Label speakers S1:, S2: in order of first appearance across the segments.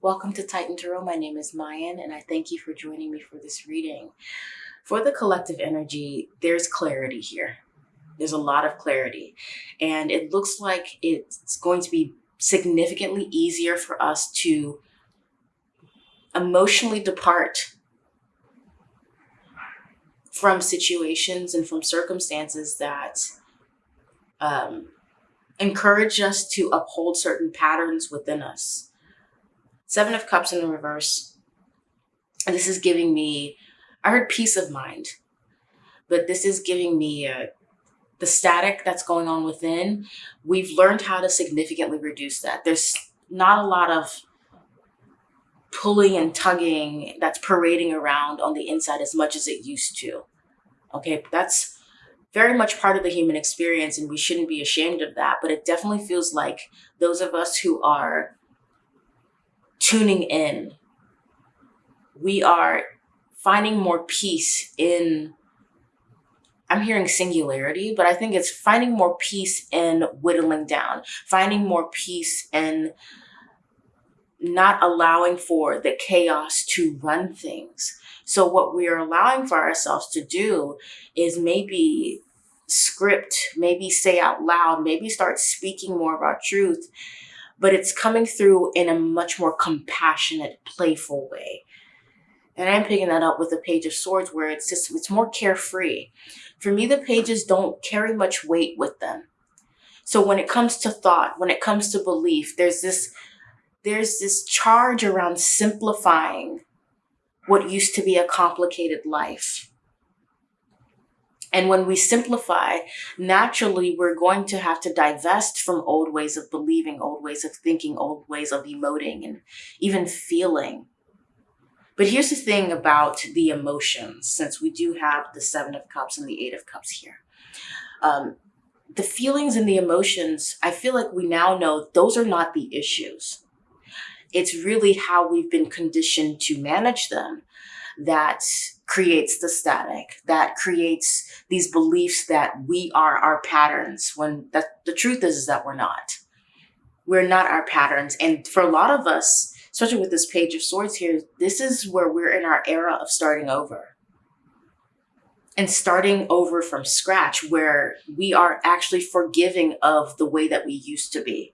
S1: Welcome to Titan Tarot. My name is Mayan and I thank you for joining me for this reading. For the collective energy, there's clarity here. There's a lot of clarity and it looks like it's going to be significantly easier for us to emotionally depart from situations and from circumstances that um, encourage us to uphold certain patterns within us Seven of Cups in the reverse. And this is giving me, I heard peace of mind, but this is giving me uh, the static that's going on within. We've learned how to significantly reduce that. There's not a lot of pulling and tugging that's parading around on the inside as much as it used to. Okay, that's very much part of the human experience and we shouldn't be ashamed of that. But it definitely feels like those of us who are tuning in. We are finding more peace in, I'm hearing singularity, but I think it's finding more peace in whittling down, finding more peace in not allowing for the chaos to run things. So what we are allowing for ourselves to do is maybe script, maybe say out loud, maybe start speaking more our truth but it's coming through in a much more compassionate, playful way. And I'm picking that up with the Page of Swords where it's just, it's more carefree. For me, the pages don't carry much weight with them. So when it comes to thought, when it comes to belief, there's this, there's this charge around simplifying what used to be a complicated life. And when we simplify, naturally, we're going to have to divest from old ways of believing, old ways of thinking, old ways of emoting, and even feeling. But here's the thing about the emotions, since we do have the Seven of Cups and the Eight of Cups here. Um, the feelings and the emotions, I feel like we now know those are not the issues. It's really how we've been conditioned to manage them that creates the static, that creates these beliefs that we are our patterns when that the truth is, is that we're not. We're not our patterns. And for a lot of us, especially with this page of swords here, this is where we're in our era of starting over. And starting over from scratch where we are actually forgiving of the way that we used to be.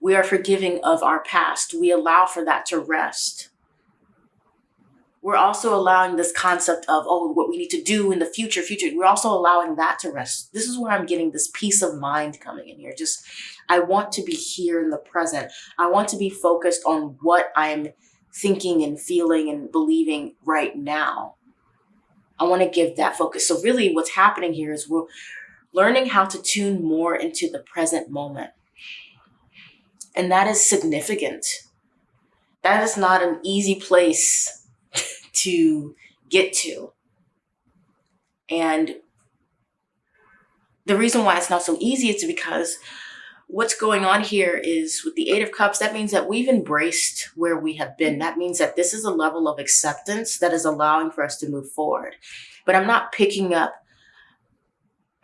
S1: We are forgiving of our past. We allow for that to rest we're also allowing this concept of, oh, what we need to do in the future, future, we're also allowing that to rest. This is where I'm getting this peace of mind coming in here. Just, I want to be here in the present. I want to be focused on what I'm thinking and feeling and believing right now. I want to give that focus. So really what's happening here is we're learning how to tune more into the present moment. And that is significant. That is not an easy place to get to. And the reason why it's not so easy is because what's going on here is with the Eight of Cups, that means that we've embraced where we have been. That means that this is a level of acceptance that is allowing for us to move forward. But I'm not picking up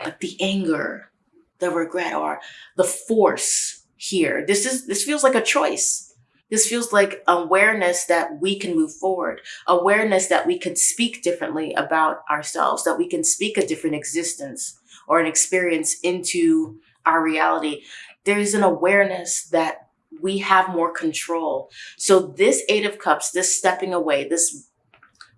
S1: like the anger, the regret, or the force here. This is this feels like a choice. This feels like awareness that we can move forward, awareness that we can speak differently about ourselves, that we can speak a different existence or an experience into our reality. There's an awareness that we have more control. So this Eight of Cups, this stepping away, this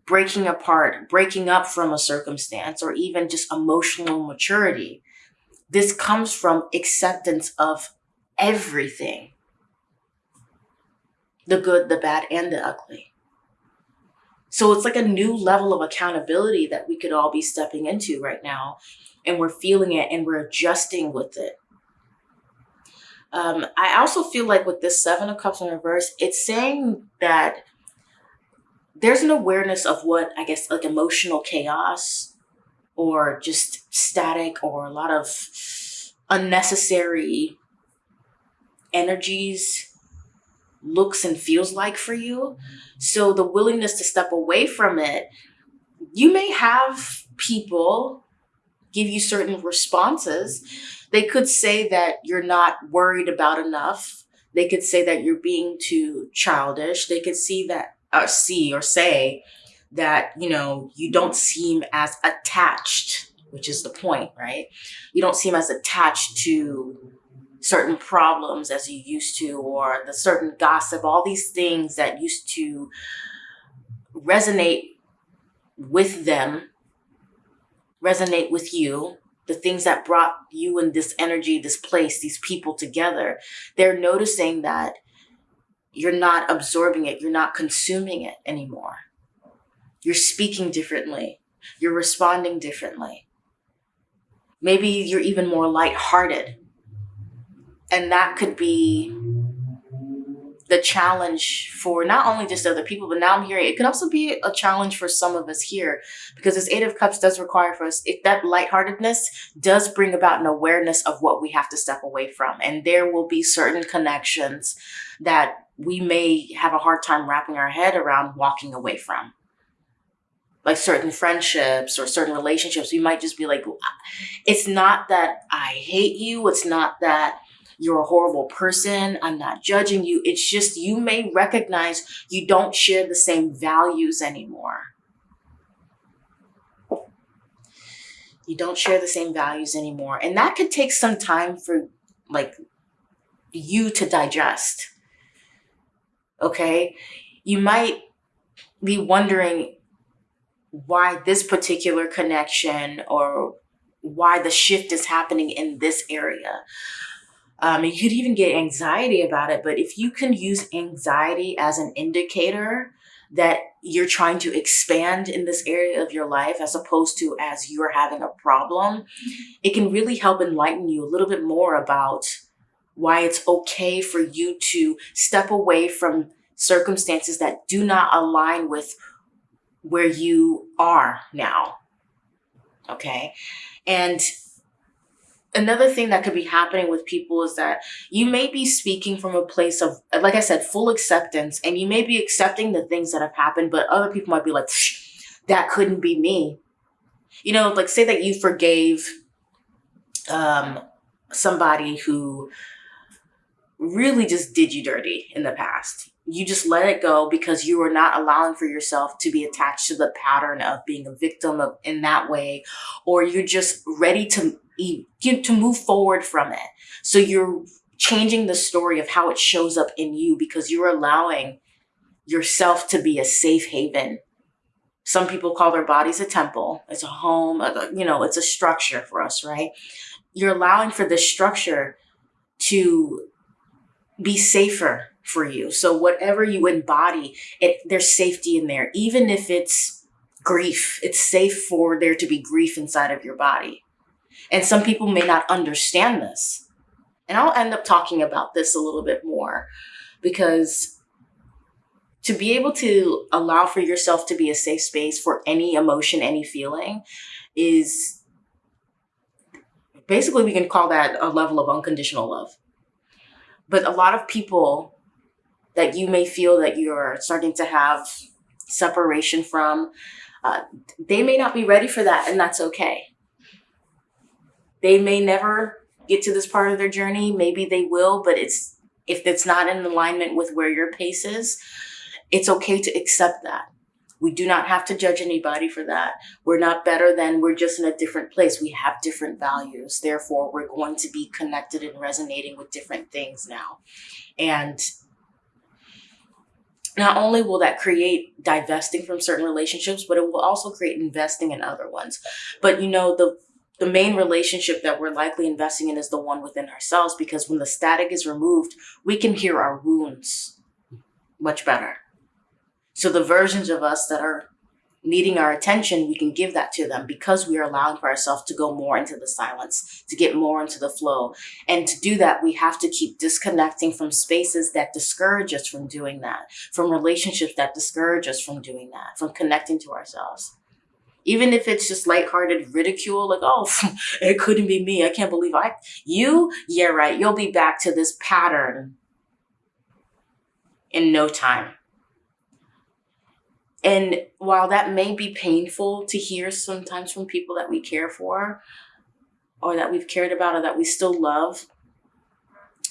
S1: breaking apart, breaking up from a circumstance, or even just emotional maturity, this comes from acceptance of everything the good, the bad, and the ugly. So it's like a new level of accountability that we could all be stepping into right now. And we're feeling it and we're adjusting with it. Um, I also feel like with this Seven of Cups in reverse, it's saying that there's an awareness of what, I guess, like emotional chaos or just static or a lot of unnecessary energies looks and feels like for you. So the willingness to step away from it, you may have people give you certain responses. They could say that you're not worried about enough. They could say that you're being too childish. They could see that, or see or say that, you know, you don't seem as attached, which is the point, right? You don't seem as attached to certain problems as you used to, or the certain gossip, all these things that used to resonate with them, resonate with you, the things that brought you and this energy, this place, these people together, they're noticing that you're not absorbing it, you're not consuming it anymore. You're speaking differently, you're responding differently. Maybe you're even more lighthearted. And that could be the challenge for not only just other people, but now I'm hearing it can also be a challenge for some of us here because this Eight of Cups does require for us, if that lightheartedness does bring about an awareness of what we have to step away from. And there will be certain connections that we may have a hard time wrapping our head around walking away from. Like certain friendships or certain relationships, we might just be like, it's not that I hate you. It's not that you're a horrible person. I'm not judging you. It's just you may recognize you don't share the same values anymore. You don't share the same values anymore. And that could take some time for like you to digest. Okay. You might be wondering why this particular connection or why the shift is happening in this area. Um, you could even get anxiety about it. But if you can use anxiety as an indicator that you're trying to expand in this area of your life as opposed to as you're having a problem, it can really help enlighten you a little bit more about why it's okay for you to step away from circumstances that do not align with where you are now. Okay. And another thing that could be happening with people is that you may be speaking from a place of, like I said, full acceptance, and you may be accepting the things that have happened, but other people might be like, that couldn't be me. You know, like say that you forgave um, somebody who really just did you dirty in the past. You just let it go because you are not allowing for yourself to be attached to the pattern of being a victim of in that way, or you're just ready to to move forward from it. So you're changing the story of how it shows up in you because you're allowing yourself to be a safe haven. Some people call their bodies a temple. It's a home, uh, you know, it's a structure for us, right? You're allowing for this structure to be safer for you. So whatever you embody, it there's safety in there. Even if it's grief, it's safe for there to be grief inside of your body. And some people may not understand this. And I'll end up talking about this a little bit more because to be able to allow for yourself to be a safe space for any emotion, any feeling is basically we can call that a level of unconditional love. But a lot of people that you may feel that you're starting to have separation from, uh, they may not be ready for that, and that's okay. They may never get to this part of their journey. Maybe they will, but it's if it's not in alignment with where your pace is, it's okay to accept that. We do not have to judge anybody for that. We're not better than, we're just in a different place. We have different values. Therefore, we're going to be connected and resonating with different things now. And not only will that create divesting from certain relationships, but it will also create investing in other ones. But you know, the the main relationship that we're likely investing in is the one within ourselves because when the static is removed, we can hear our wounds much better. So the versions of us that are needing our attention, we can give that to them because we are allowing for ourselves to go more into the silence, to get more into the flow. And to do that, we have to keep disconnecting from spaces that discourage us from doing that, from relationships that discourage us from doing that, from connecting to ourselves even if it's just lighthearted ridicule, like, oh, it couldn't be me. I can't believe I, you, yeah, right. You'll be back to this pattern in no time. And while that may be painful to hear sometimes from people that we care for or that we've cared about or that we still love,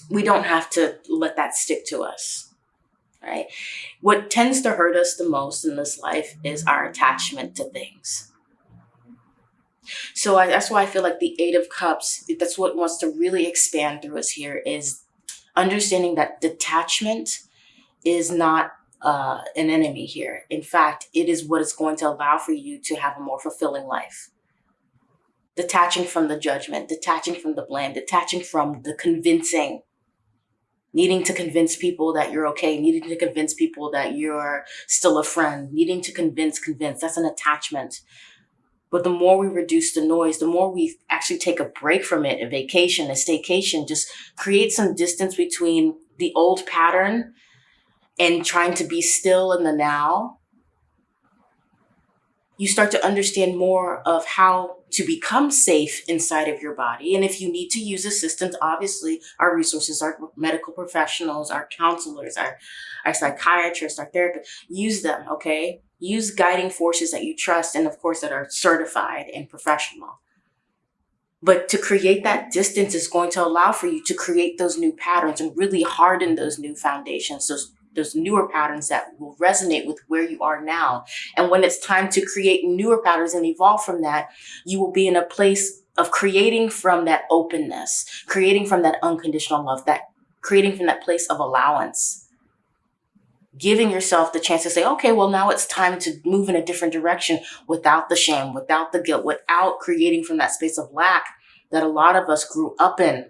S1: we don't have to let that stick to us. Right? What tends to hurt us the most in this life is our attachment to things. So I, that's why I feel like the Eight of Cups, that's what wants to really expand through us here is understanding that detachment is not uh, an enemy here. In fact, it is what is going to allow for you to have a more fulfilling life. Detaching from the judgment, detaching from the blame, detaching from the convincing, needing to convince people that you're okay, needing to convince people that you're still a friend, needing to convince, convince. That's an attachment. But the more we reduce the noise, the more we actually take a break from it, a vacation, a staycation, just create some distance between the old pattern and trying to be still in the now, you start to understand more of how to become safe inside of your body. And if you need to use assistance, obviously our resources, our medical professionals, our counselors, our, our psychiatrists, our therapists, use them, okay? Use guiding forces that you trust and of course that are certified and professional. But to create that distance is going to allow for you to create those new patterns and really harden those new foundations, those those newer patterns that will resonate with where you are now. And when it's time to create newer patterns and evolve from that, you will be in a place of creating from that openness, creating from that unconditional love, that creating from that place of allowance, giving yourself the chance to say, okay, well, now it's time to move in a different direction without the shame, without the guilt, without creating from that space of lack that a lot of us grew up in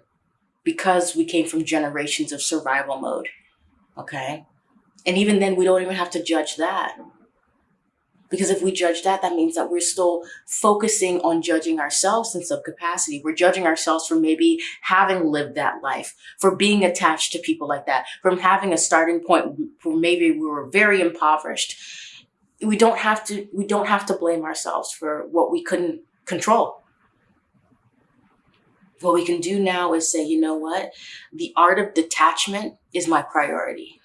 S1: because we came from generations of survival mode. Okay. And even then, we don't even have to judge that. Because if we judge that, that means that we're still focusing on judging ourselves in some capacity. We're judging ourselves for maybe having lived that life, for being attached to people like that, from having a starting point where maybe we were very impoverished. We don't have to, we don't have to blame ourselves for what we couldn't control. What we can do now is say, you know what? The art of detachment is my priority.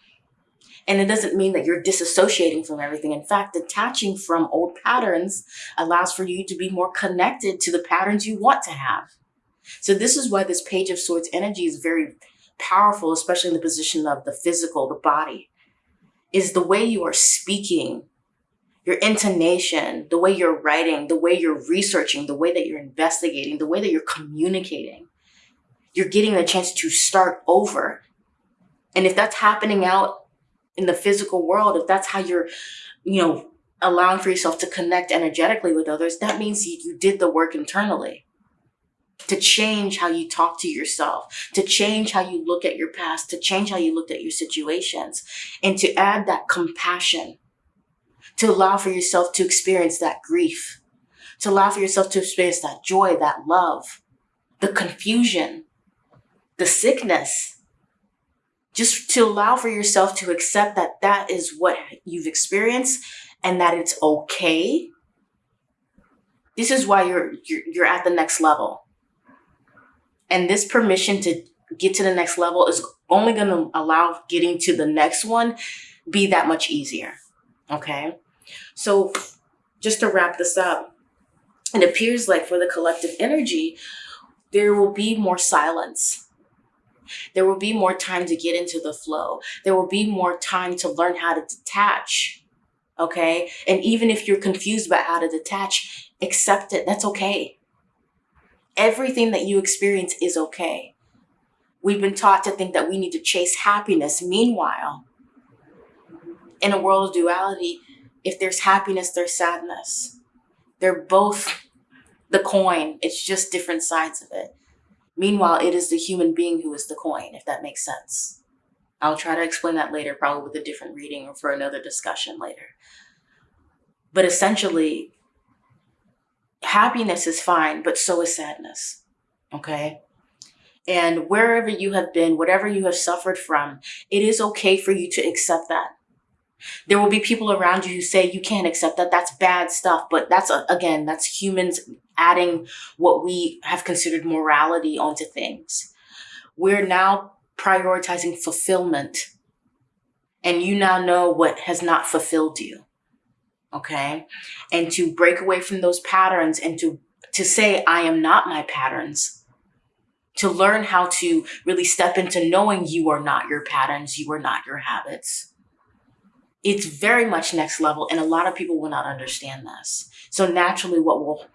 S1: And it doesn't mean that you're disassociating from everything. In fact, detaching from old patterns allows for you to be more connected to the patterns you want to have. So this is why this page of swords energy is very powerful, especially in the position of the physical, the body, is the way you are speaking, your intonation, the way you're writing, the way you're researching, the way that you're investigating, the way that you're communicating. You're getting the chance to start over. And if that's happening out in the physical world, if that's how you're, you know, allowing for yourself to connect energetically with others, that means you, you did the work internally to change how you talk to yourself, to change how you look at your past, to change how you looked at your situations, and to add that compassion, to allow for yourself to experience that grief, to allow for yourself to experience that joy, that love, the confusion, the sickness, just to allow for yourself to accept that that is what you've experienced and that it's okay. This is why you're, you're, you're at the next level. And this permission to get to the next level is only going to allow getting to the next one be that much easier. Okay. So just to wrap this up, it appears like for the collective energy, there will be more silence there will be more time to get into the flow. There will be more time to learn how to detach. Okay. And even if you're confused about how to detach, accept it. That's okay. Everything that you experience is okay. We've been taught to think that we need to chase happiness. Meanwhile, in a world of duality, if there's happiness, there's sadness. They're both the coin. It's just different sides of it. Meanwhile, it is the human being who is the coin, if that makes sense. I'll try to explain that later, probably with a different reading or for another discussion later. But essentially, happiness is fine, but so is sadness. Okay? And wherever you have been, whatever you have suffered from, it is okay for you to accept that. There will be people around you who say you can't accept that. That's bad stuff. But that's, uh, again, that's humans adding what we have considered morality onto things. We're now prioritizing fulfillment. And you now know what has not fulfilled you. Okay. And to break away from those patterns and to, to say, I am not my patterns. to learn how to really step into knowing you are not your patterns, you are not your habits. It's very much next level, and a lot of people will not understand this. So, naturally, what will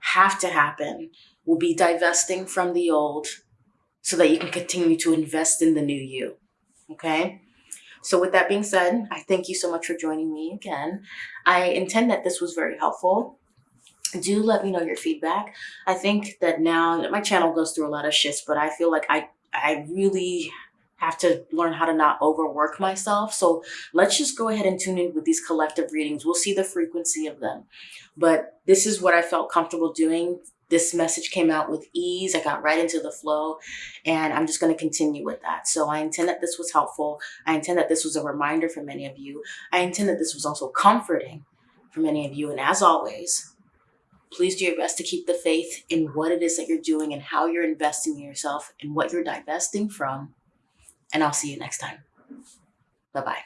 S1: have to happen will be divesting from the old so that you can continue to invest in the new you. Okay? So, with that being said, I thank you so much for joining me again. I intend that this was very helpful. Do let me know your feedback. I think that now my channel goes through a lot of shifts, but I feel like I I really have to learn how to not overwork myself. So let's just go ahead and tune in with these collective readings. We'll see the frequency of them. But this is what I felt comfortable doing this message came out with ease. I got right into the flow and I'm just going to continue with that. So I intend that this was helpful. I intend that this was a reminder for many of you. I intend that this was also comforting for many of you. And as always, please do your best to keep the faith in what it is that you're doing and how you're investing in yourself and what you're divesting from. And I'll see you next time. Bye bye.